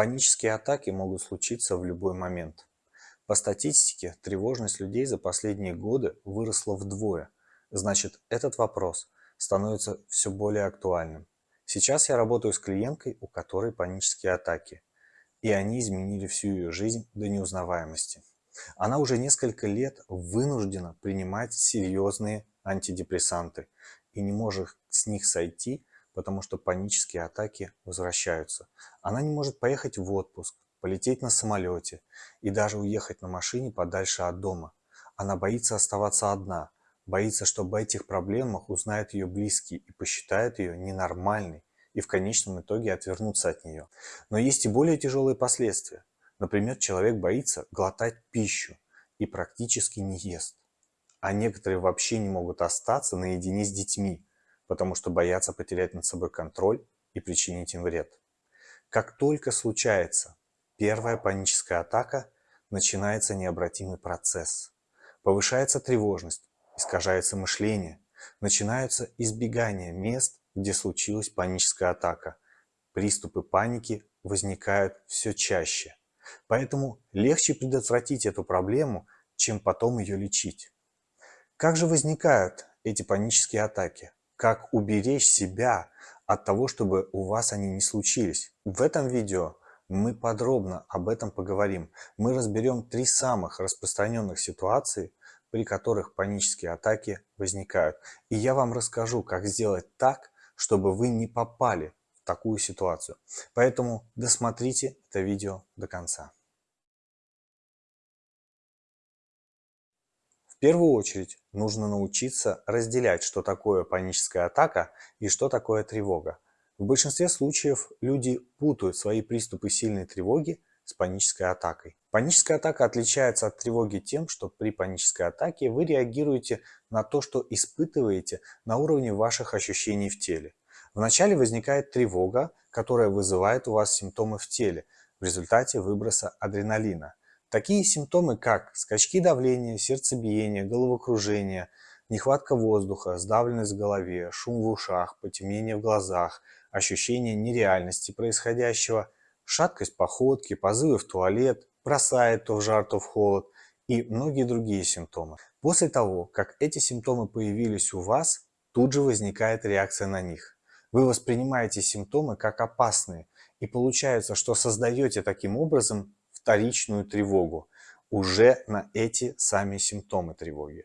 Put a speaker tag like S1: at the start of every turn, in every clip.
S1: Панические атаки могут случиться в любой момент. По статистике, тревожность людей за последние годы выросла вдвое. Значит, этот вопрос становится все более актуальным. Сейчас я работаю с клиенткой, у которой панические атаки. И они изменили всю ее жизнь до неузнаваемости. Она уже несколько лет вынуждена принимать серьезные антидепрессанты и не может с них сойти, потому что панические атаки возвращаются. Она не может поехать в отпуск, полететь на самолете и даже уехать на машине подальше от дома. Она боится оставаться одна, боится, что об этих проблемах узнают ее близкие и посчитают ее ненормальной и в конечном итоге отвернутся от нее. Но есть и более тяжелые последствия. Например, человек боится глотать пищу и практически не ест. А некоторые вообще не могут остаться наедине с детьми, потому что боятся потерять над собой контроль и причинить им вред. Как только случается первая паническая атака, начинается необратимый процесс. Повышается тревожность, искажается мышление, начинаются избегания мест, где случилась паническая атака. Приступы паники возникают все чаще. Поэтому легче предотвратить эту проблему, чем потом ее лечить. Как же возникают эти панические атаки? Как уберечь себя от того, чтобы у вас они не случились? В этом видео мы подробно об этом поговорим. Мы разберем три самых распространенных ситуации, при которых панические атаки возникают. И я вам расскажу, как сделать так, чтобы вы не попали в такую ситуацию. Поэтому досмотрите это видео до конца. Первую очередь нужно научиться разделять, что такое паническая атака и что такое тревога. В большинстве случаев люди путают свои приступы сильной тревоги с панической атакой. Паническая атака отличается от тревоги тем, что при панической атаке вы реагируете на то, что испытываете на уровне ваших ощущений в теле. Вначале возникает тревога, которая вызывает у вас симптомы в теле в результате выброса адреналина. Такие симптомы, как скачки давления, сердцебиение, головокружение, нехватка воздуха, сдавленность в голове, шум в ушах, потемнение в глазах, ощущение нереальности происходящего, шаткость походки, позывы в туалет, бросает то в жар, то в холод и многие другие симптомы. После того, как эти симптомы появились у вас, тут же возникает реакция на них. Вы воспринимаете симптомы как опасные, и получается, что создаете таким образом вторичную тревогу уже на эти сами симптомы тревоги.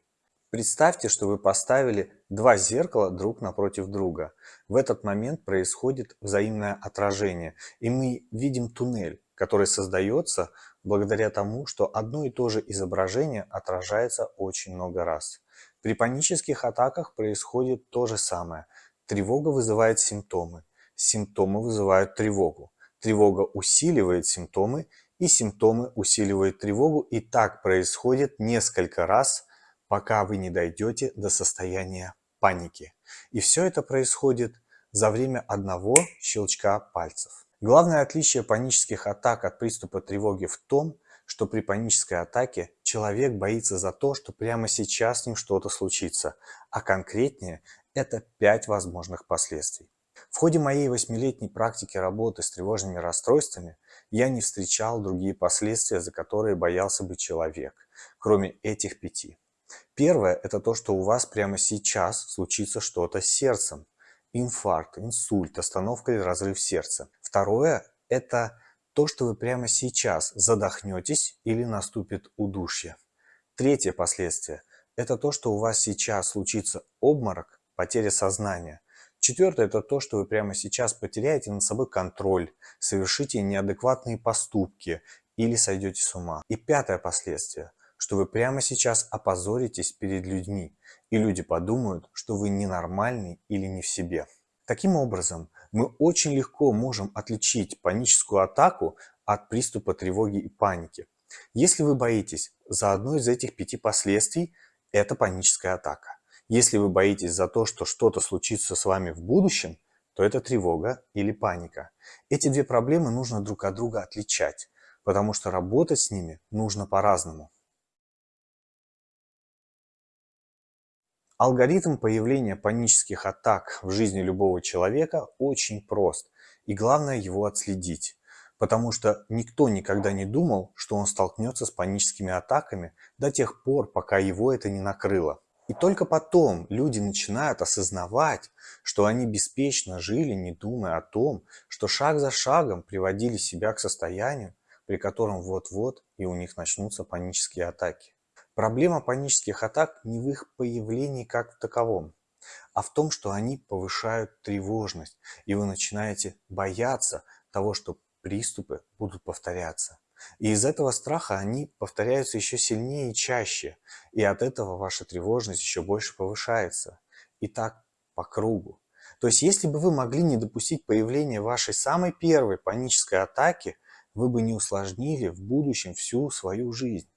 S1: Представьте, что вы поставили два зеркала друг напротив друга. В этот момент происходит взаимное отражение, и мы видим туннель, который создается благодаря тому, что одно и то же изображение отражается очень много раз. При панических атаках происходит то же самое. Тревога вызывает симптомы, симптомы вызывают тревогу. Тревога усиливает симптомы и симптомы усиливают тревогу, и так происходит несколько раз, пока вы не дойдете до состояния паники. И все это происходит за время одного щелчка пальцев. Главное отличие панических атак от приступа тревоги в том, что при панической атаке человек боится за то, что прямо сейчас с ним что-то случится, а конкретнее это 5 возможных последствий. В ходе моей восьмилетней практики работы с тревожными расстройствами я не встречал другие последствия, за которые боялся бы человек, кроме этих пяти. Первое – это то, что у вас прямо сейчас случится что-то с сердцем. Инфаркт, инсульт, остановка или разрыв сердца. Второе – это то, что вы прямо сейчас задохнетесь или наступит удушье. Третье последствие – это то, что у вас сейчас случится обморок, потеря сознания. Четвертое – это то, что вы прямо сейчас потеряете над собой контроль, совершите неадекватные поступки или сойдете с ума. И пятое последствие – что вы прямо сейчас опозоритесь перед людьми, и люди подумают, что вы ненормальный или не в себе. Таким образом, мы очень легко можем отличить паническую атаку от приступа тревоги и паники. Если вы боитесь за одно из этих пяти последствий, это паническая атака. Если вы боитесь за то, что что-то случится с вами в будущем, то это тревога или паника. Эти две проблемы нужно друг от друга отличать, потому что работать с ними нужно по-разному. Алгоритм появления панических атак в жизни любого человека очень прост, и главное его отследить. потому что никто никогда не думал, что он столкнется с паническими атаками до тех пор, пока его это не накрыло. И только потом люди начинают осознавать, что они беспечно жили, не думая о том, что шаг за шагом приводили себя к состоянию, при котором вот-вот и у них начнутся панические атаки. Проблема панических атак не в их появлении как в таковом, а в том, что они повышают тревожность, и вы начинаете бояться того, что приступы будут повторяться. И из этого страха они повторяются еще сильнее и чаще, и от этого ваша тревожность еще больше повышается. И так по кругу. То есть, если бы вы могли не допустить появления вашей самой первой панической атаки, вы бы не усложнили в будущем всю свою жизнь.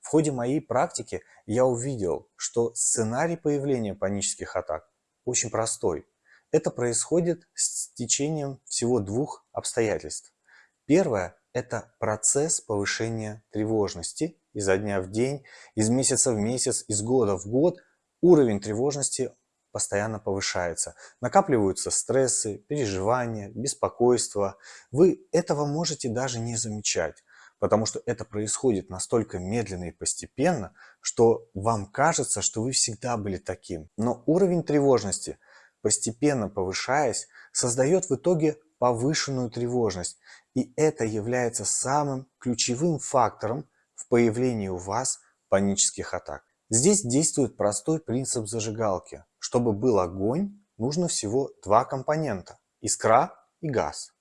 S1: В ходе моей практики я увидел, что сценарий появления панических атак очень простой. Это происходит с течением всего двух обстоятельств. Первое – это процесс повышения тревожности изо дня в день, из месяца в месяц, из года в год. Уровень тревожности постоянно повышается. Накапливаются стрессы, переживания, беспокойство. Вы этого можете даже не замечать, потому что это происходит настолько медленно и постепенно, что вам кажется, что вы всегда были таким. Но уровень тревожности, постепенно повышаясь, создает в итоге повышенную тревожность. И это является самым ключевым фактором в появлении у вас панических атак. Здесь действует простой принцип зажигалки. Чтобы был огонь, нужно всего два компонента – искра и газ.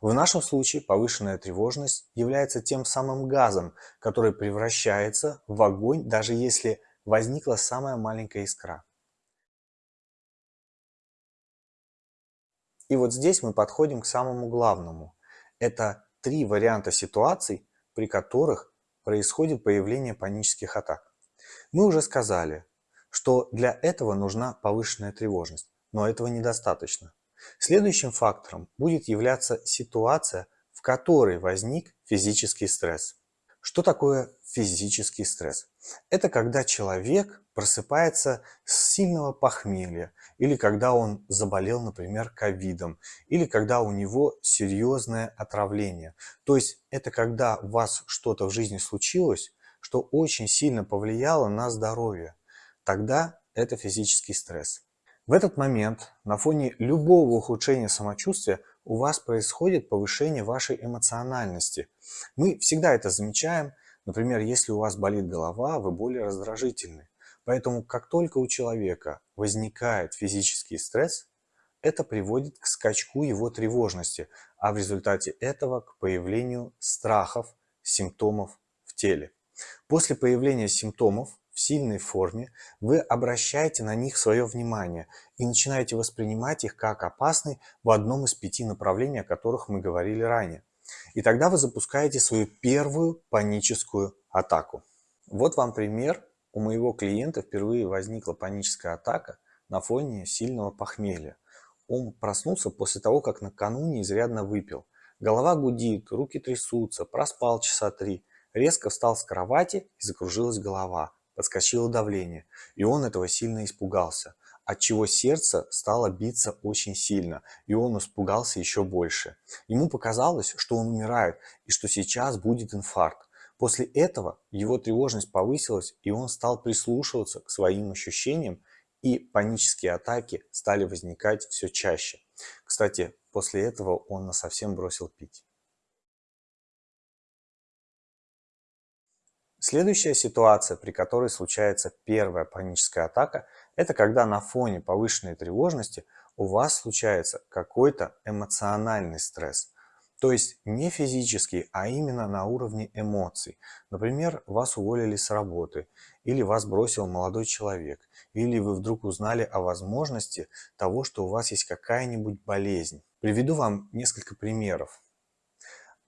S1: В нашем случае повышенная тревожность является тем самым газом, который превращается в огонь, даже если возникла самая маленькая искра. И вот здесь мы подходим к самому главному. Это три варианта ситуаций, при которых происходит появление панических атак. Мы уже сказали, что для этого нужна повышенная тревожность, но этого недостаточно. Следующим фактором будет являться ситуация, в которой возник физический стресс. Что такое физический стресс? Это когда человек просыпается с сильного похмелья, или когда он заболел, например, ковидом, или когда у него серьезное отравление. То есть это когда у вас что-то в жизни случилось, что очень сильно повлияло на здоровье. Тогда это физический стресс. В этот момент на фоне любого ухудшения самочувствия у вас происходит повышение вашей эмоциональности. Мы всегда это замечаем. Например, если у вас болит голова, вы более раздражительны. Поэтому как только у человека возникает физический стресс, это приводит к скачку его тревожности, а в результате этого к появлению страхов, симптомов в теле. После появления симптомов в сильной форме, вы обращаете на них свое внимание и начинаете воспринимать их как опасные в одном из пяти направлений, о которых мы говорили ранее. И тогда вы запускаете свою первую паническую атаку. Вот вам пример. У моего клиента впервые возникла паническая атака на фоне сильного похмелья. Он проснулся после того, как накануне изрядно выпил. Голова гудит, руки трясутся, проспал часа три. Резко встал с кровати и закружилась голова подскочило давление, и он этого сильно испугался, отчего сердце стало биться очень сильно, и он испугался еще больше. Ему показалось, что он умирает и что сейчас будет инфаркт. После этого его тревожность повысилась, и он стал прислушиваться к своим ощущениям, и панические атаки стали возникать все чаще. Кстати, после этого он совсем бросил пить. Следующая ситуация, при которой случается первая паническая атака, это когда на фоне повышенной тревожности у вас случается какой-то эмоциональный стресс. То есть не физический, а именно на уровне эмоций. Например, вас уволили с работы, или вас бросил молодой человек, или вы вдруг узнали о возможности того, что у вас есть какая-нибудь болезнь. Приведу вам несколько примеров.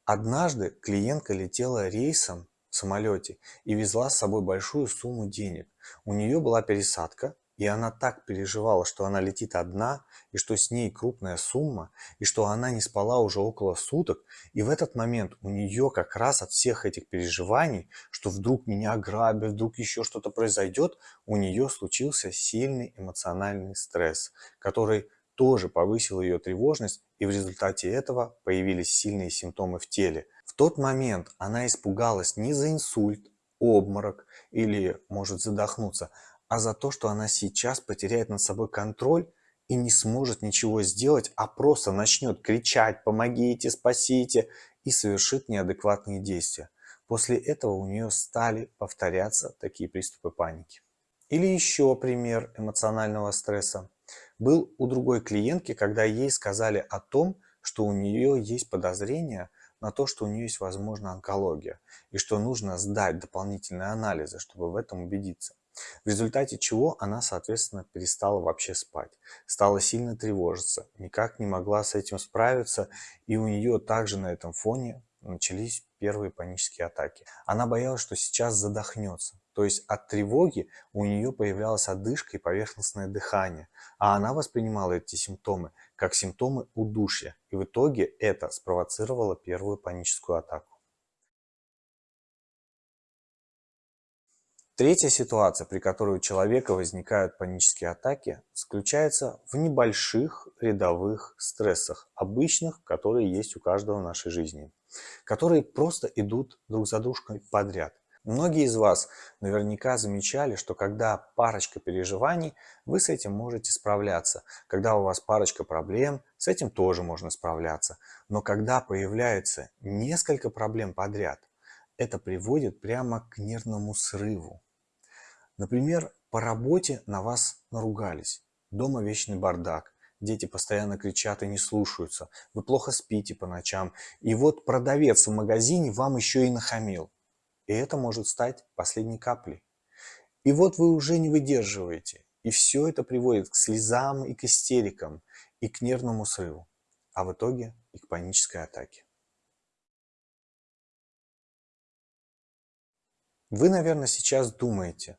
S1: Однажды клиентка летела рейсом самолете и везла с собой большую сумму денег. У нее была пересадка, и она так переживала, что она летит одна, и что с ней крупная сумма, и что она не спала уже около суток. И в этот момент у нее как раз от всех этих переживаний, что вдруг меня ограбят, вдруг еще что-то произойдет, у нее случился сильный эмоциональный стресс, который тоже повысил ее тревожность, и в результате этого появились сильные симптомы в теле. В тот момент она испугалась не за инсульт, обморок или может задохнуться, а за то, что она сейчас потеряет над собой контроль и не сможет ничего сделать, а просто начнет кричать «помогите, спасите» и совершит неадекватные действия. После этого у нее стали повторяться такие приступы паники. Или еще пример эмоционального стресса. Был у другой клиентки, когда ей сказали о том, что у нее есть подозрение на то, что у нее есть, возможно, онкология, и что нужно сдать дополнительные анализы, чтобы в этом убедиться. В результате чего она, соответственно, перестала вообще спать, стала сильно тревожиться, никак не могла с этим справиться, и у нее также на этом фоне начались первые панические атаки. Она боялась, что сейчас задохнется. То есть от тревоги у нее появлялась одышка и поверхностное дыхание. А она воспринимала эти симптомы как симптомы удушья. И в итоге это спровоцировало первую паническую атаку. Третья ситуация, при которой у человека возникают панические атаки, заключается в небольших рядовых стрессах, обычных, которые есть у каждого в нашей жизни, которые просто идут друг за дружкой подряд. Многие из вас наверняка замечали, что когда парочка переживаний, вы с этим можете справляться. Когда у вас парочка проблем, с этим тоже можно справляться. Но когда появляется несколько проблем подряд, это приводит прямо к нервному срыву. Например, по работе на вас наругались, дома вечный бардак, дети постоянно кричат и не слушаются, вы плохо спите по ночам, и вот продавец в магазине вам еще и нахамил. И это может стать последней каплей. И вот вы уже не выдерживаете, и все это приводит к слезам и к истерикам, и к нервному срыву, а в итоге и к панической атаке. Вы, наверное, сейчас думаете,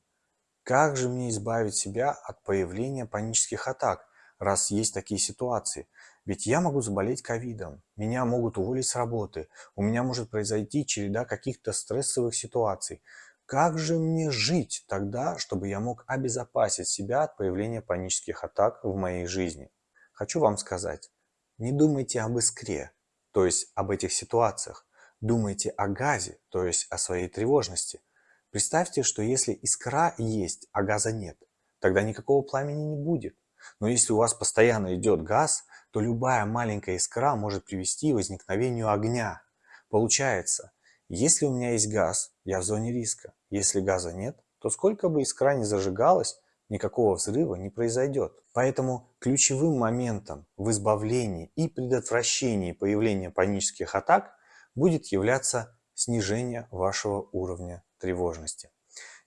S1: как же мне избавить себя от появления панических атак, раз есть такие ситуации? Ведь я могу заболеть ковидом, меня могут уволить с работы, у меня может произойти череда каких-то стрессовых ситуаций. Как же мне жить тогда, чтобы я мог обезопасить себя от появления панических атак в моей жизни? Хочу вам сказать, не думайте об искре, то есть об этих ситуациях. Думайте о газе, то есть о своей тревожности. Представьте, что если искра есть, а газа нет, тогда никакого пламени не будет. Но если у вас постоянно идет газ, то любая маленькая искра может привести к возникновению огня. Получается, если у меня есть газ, я в зоне риска. Если газа нет, то сколько бы искра ни зажигалась, никакого взрыва не произойдет. Поэтому ключевым моментом в избавлении и предотвращении появления панических атак будет являться снижение вашего уровня тревожности.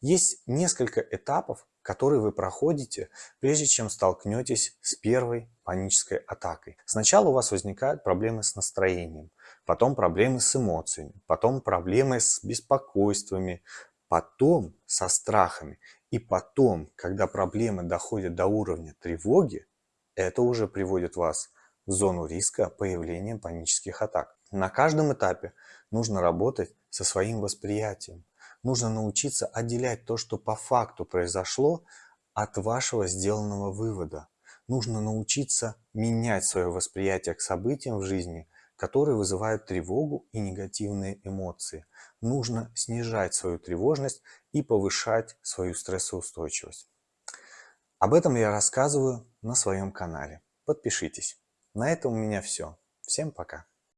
S1: Есть несколько этапов, которые вы проходите, прежде чем столкнетесь с первой панической атакой. Сначала у вас возникают проблемы с настроением, потом проблемы с эмоциями, потом проблемы с беспокойствами, потом со страхами. И потом, когда проблемы доходят до уровня тревоги, это уже приводит вас в зону риска появления панических атак. На каждом этапе нужно работать со своим восприятием, нужно научиться отделять то, что по факту произошло, от вашего сделанного вывода. Нужно научиться менять свое восприятие к событиям в жизни, которые вызывают тревогу и негативные эмоции. Нужно снижать свою тревожность и повышать свою стрессоустойчивость. Об этом я рассказываю на своем канале. Подпишитесь. На этом у меня все. Всем пока.